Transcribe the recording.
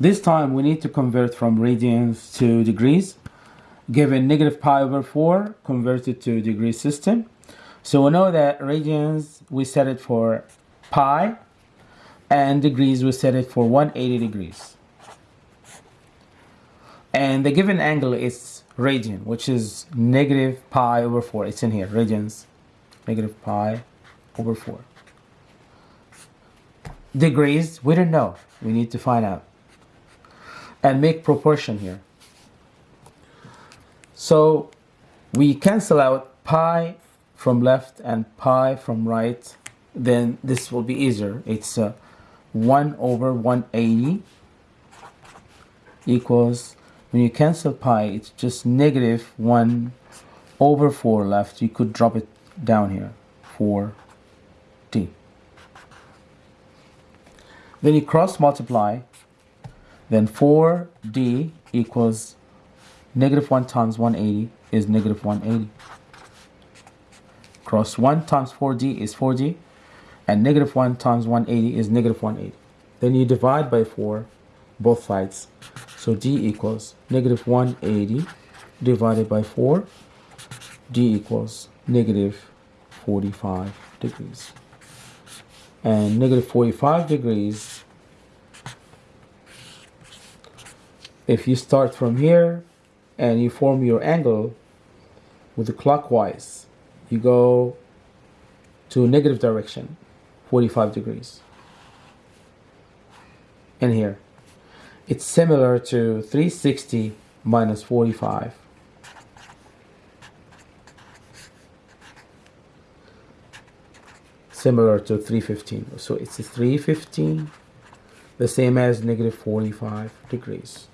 This time we need to convert from radians to degrees. Given negative pi over 4, convert it to degree system. So we know that radians, we set it for pi, and degrees, we set it for 180 degrees. And the given angle is radian, which is negative pi over 4. It's in here, radians, negative pi over 4. Degrees, we don't know. We need to find out. And make proportion here. So we cancel out pi from left and pi from right. Then this will be easier. It's uh, 1 over 180 equals, when you cancel pi, it's just negative 1 over 4 left. You could drop it down here, 4t. Then you cross multiply, then 4d equals negative 1 times 180 is negative 180. Cross 1 times 4d is 4d, and negative 1 times 180 is negative 180. Then you divide by 4 both sides. So d equals negative 180 divided by 4. d equals negative 45 degrees and negative 45 degrees if you start from here and you form your angle with the clockwise you go to negative direction 45 degrees. And here. It's similar to 360 minus 45 similar to 315 so it's 315 the same as negative 45 degrees